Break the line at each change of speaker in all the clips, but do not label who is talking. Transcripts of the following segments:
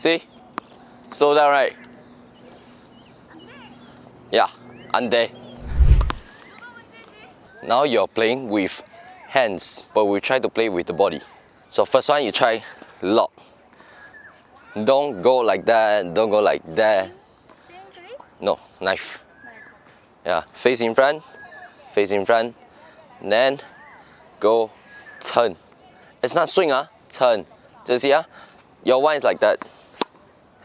See? Slow down, right? Yeah, under. Now you're playing with hands, but we try to play with the body. So first one, you try lock. Don't go like that, don't go like that. No, knife. Yeah, face in front, face in front, then go turn. It's not swing, ah, turn. You see, ah? Your one is like that.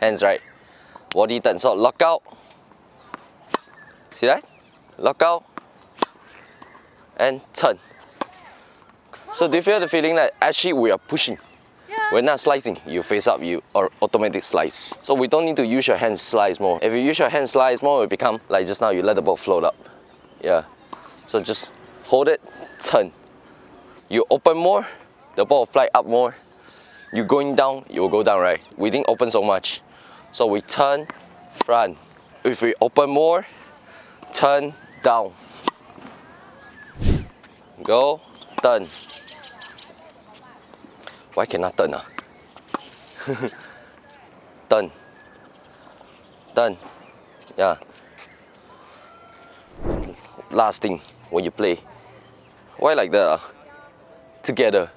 Hands right. Body turn. So lock out. See that? Lock out. And turn. So do you feel the feeling that actually we are pushing?
Yeah.
We're not slicing. You face up, you or automatic slice. So we don't need to use your hand slice more. If you use your hand slice more, it become like just now. You let the ball float up. Yeah. So just hold it, turn. You open more, the ball will fly up more. You going down, you will go down, right? We didn't open so much. So we turn, front. If we open more, turn, down. Go, turn. Why cannot turn? Ah? turn. Turn. Yeah. Last thing, when you play. Why like that? Ah? Together.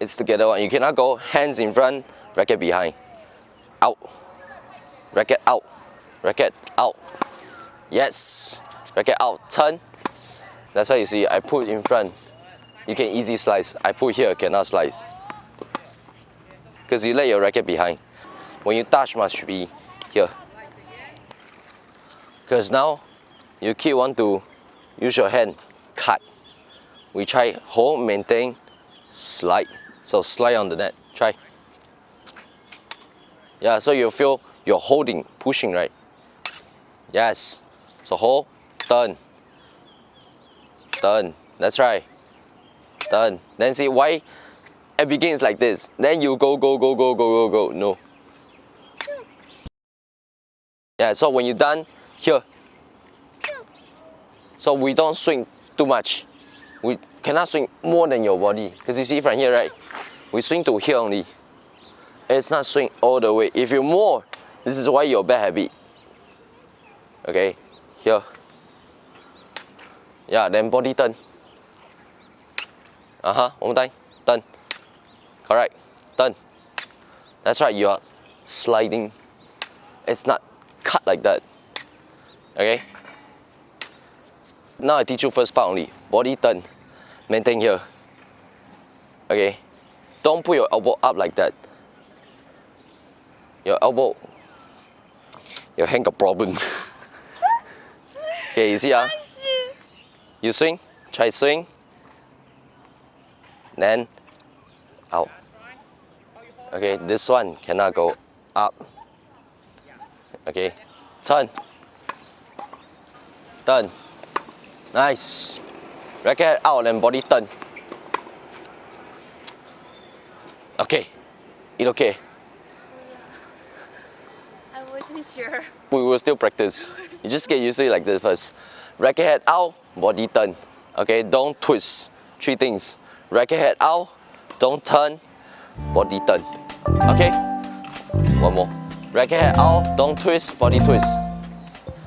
It's together one. You cannot go hands in front, racket behind. Out. Racket out. Racket out. Yes. Racket out. Turn. That's why you see I put in front. You can easy slice. I put here, cannot slice. Because you let your racket behind. When you touch must be here. Because now you keep want to use your hand, cut. We try hold, maintain, slide. So slide on the net, try. Yeah, so you feel you're holding, pushing, right? Yes. So hold, turn. Turn, that's right. Turn. Then see why it begins like this. Then you go, go, go, go, go, go, go. No. Yeah, so when you're done, here. So we don't swing too much. We cannot swing more than your body. Because you see from here, right? We swing to here only. It's not swing all the way. If you more, this is why your bad habit. Okay, here. Yeah, then body turn. Uh-huh, one more time. Turn. Correct. Turn. That's right, you are sliding. It's not cut like that. Okay? Now I teach you first part only. Body turn. Maintain here. Okay? Don't put your elbow up like that. Your elbow, your hand got problem. okay, you see ah? You swing, try swing. Then out. Okay, this one cannot go up. Okay, turn. Turn. Nice. Racket out and body turn. Okay, it okay.
Wasn't sure.
We will still practice. You just get used to it like this first. Racket head out, body turn. Okay, don't twist. Three things. Racket head out, don't turn, body turn. Okay? One more. Racket head out, don't twist, body twist.